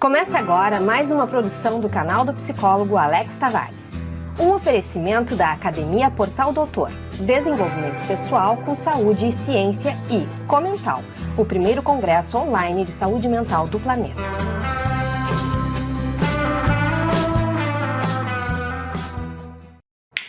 Começa agora mais uma produção do canal do psicólogo Alex Tavares. Um oferecimento da Academia Portal Doutor, Desenvolvimento Pessoal com Saúde e Ciência e Comental, o primeiro congresso online de saúde mental do planeta.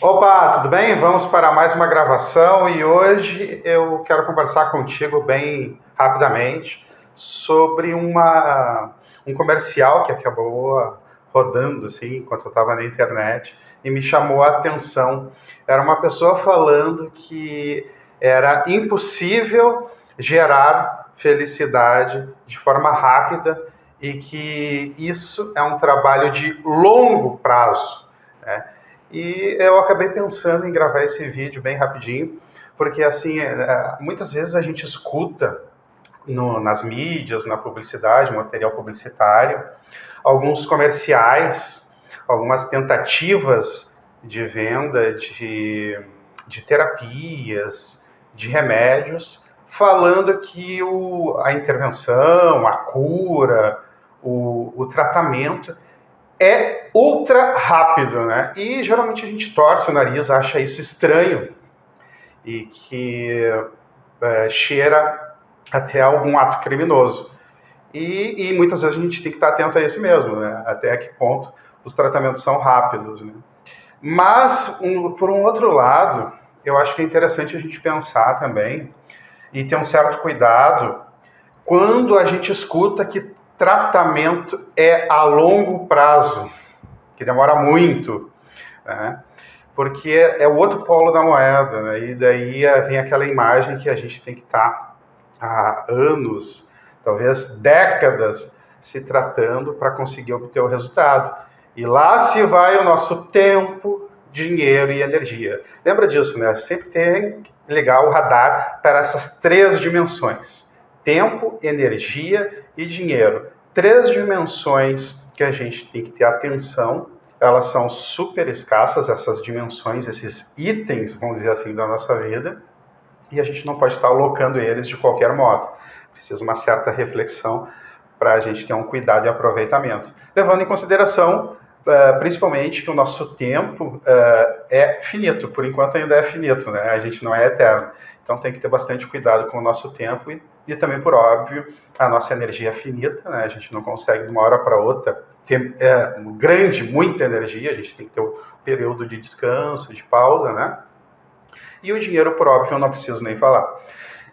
Opa, tudo bem? Vamos para mais uma gravação e hoje eu quero conversar contigo bem rapidamente sobre uma um comercial que acabou rodando assim enquanto eu estava na internet e me chamou a atenção. Era uma pessoa falando que era impossível gerar felicidade de forma rápida e que isso é um trabalho de longo prazo. Né? E eu acabei pensando em gravar esse vídeo bem rapidinho, porque assim, é, muitas vezes a gente escuta no, nas mídias, na publicidade, material publicitário, alguns comerciais, algumas tentativas de venda de, de terapias, de remédios, falando que o, a intervenção, a cura, o, o tratamento é ultra rápido, né? E geralmente a gente torce o nariz, acha isso estranho e que é, cheira até algum ato criminoso. E, e, muitas vezes a gente tem que estar atento a isso mesmo, né? até que ponto os tratamentos são rápidos. Né? Mas, um, por um outro lado, eu acho que é interessante a gente pensar também e ter um certo cuidado quando a gente escuta que tratamento é a longo prazo, que demora muito, né? porque é o outro polo da moeda, né? e daí vem aquela imagem que a gente tem que estar há anos, talvez décadas, se tratando para conseguir obter o resultado. E lá se vai o nosso tempo, dinheiro e energia. Lembra disso, né? Sempre tem que ligar o radar para essas três dimensões: tempo, energia e dinheiro. Três dimensões que a gente tem que ter atenção. Elas são super escassas, essas dimensões, esses itens, vamos dizer assim, da nossa vida e a gente não pode estar alocando eles de qualquer modo. Precisa uma certa reflexão para a gente ter um cuidado e aproveitamento. Levando em consideração, uh, principalmente, que o nosso tempo uh, é finito, por enquanto ainda é finito, né? a gente não é eterno. Então tem que ter bastante cuidado com o nosso tempo e, e também, por óbvio, a nossa energia é finita, né? a gente não consegue de uma hora para outra ter é, grande, muita energia, a gente tem que ter um período de descanso, de pausa, né? E o dinheiro, por óbvio, eu não preciso nem falar.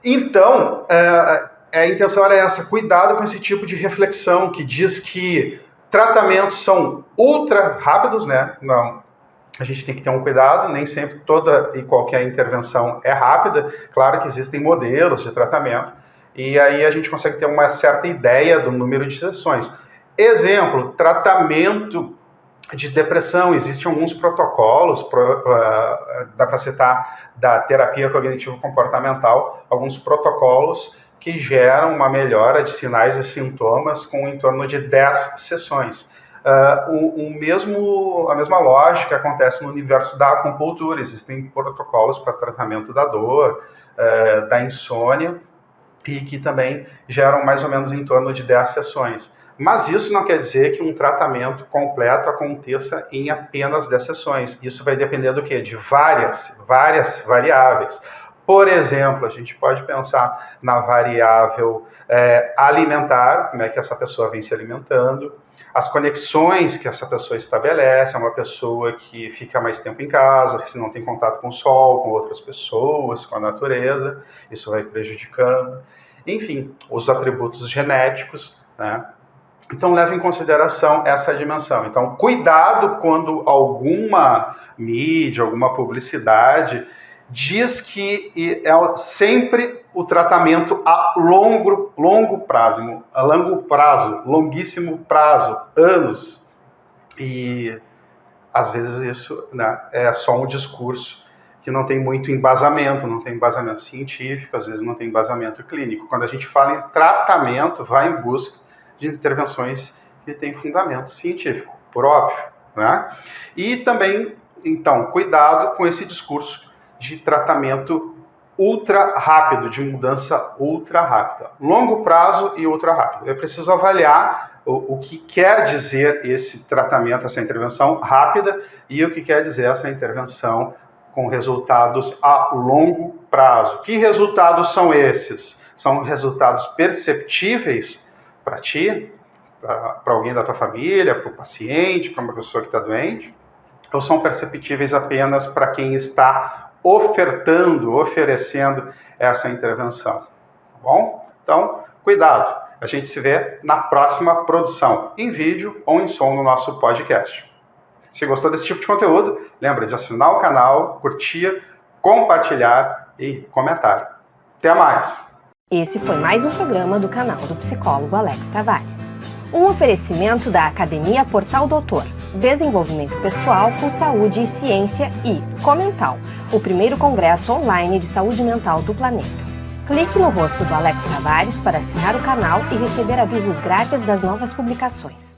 Então, é, a intenção era essa, cuidado com esse tipo de reflexão que diz que tratamentos são ultra rápidos, né? Não, a gente tem que ter um cuidado, nem sempre toda e qualquer intervenção é rápida. Claro que existem modelos de tratamento, e aí a gente consegue ter uma certa ideia do número de sessões. Exemplo, tratamento de depressão. Existem alguns protocolos, pro, uh, dá para citar da terapia cognitivo-comportamental, alguns protocolos que geram uma melhora de sinais e sintomas com em torno de 10 sessões. Uh, o, o, mesmo, a mesma lógica acontece no universo da acupuntura. Existem protocolos para tratamento da dor, uh, da insônia, e que também geram mais ou menos em torno de 10 sessões. Mas isso não quer dizer que um tratamento completo aconteça em apenas 10 sessões. Isso vai depender do quê? De várias, várias variáveis. Por exemplo, a gente pode pensar na variável é, alimentar, como é que essa pessoa vem se alimentando, as conexões que essa pessoa estabelece, é uma pessoa que fica mais tempo em casa, que não tem contato com o sol, com outras pessoas, com a natureza, isso vai prejudicando. Enfim, os atributos genéticos, né? Então, leve em consideração essa dimensão. Então, cuidado quando alguma mídia, alguma publicidade diz que é sempre o tratamento a longo, longo prazo, a longo prazo, longuíssimo prazo, anos. E às vezes isso né, é só um discurso que não tem muito embasamento, não tem embasamento científico, às vezes não tem embasamento clínico. Quando a gente fala em tratamento, vai em busca de intervenções que têm fundamento científico, por óbvio. Né? E também, então, cuidado com esse discurso de tratamento ultra rápido, de mudança ultra rápida. Longo prazo e ultra rápido. É preciso avaliar o, o, que quer dizer esse tratamento, essa intervenção rápida e o que quer dizer essa intervenção com resultados a longo prazo. Que resultados são esses? São resultados perceptíveis para ti, para alguém da tua família, para o paciente, para uma pessoa que está doente? Ou são perceptíveis apenas para quem está ofertando, oferecendo essa intervenção? Tá bom? Então, cuidado. A gente se vê na próxima produção, em vídeo ou em som no nosso podcast. Se gostou desse tipo de conteúdo, lembra de assinar o canal, curtir, compartilhar e comentar. Até mais! Esse foi mais um programa do canal do psicólogo Alex Tavares. Um oferecimento da Academia Portal Doutor, Desenvolvimento Pessoal com Saúde e Ciência e Comental, o primeiro congresso online de saúde mental do planeta. Clique no rosto do Alex Tavares para assinar o canal e receber avisos grátis das novas publicações.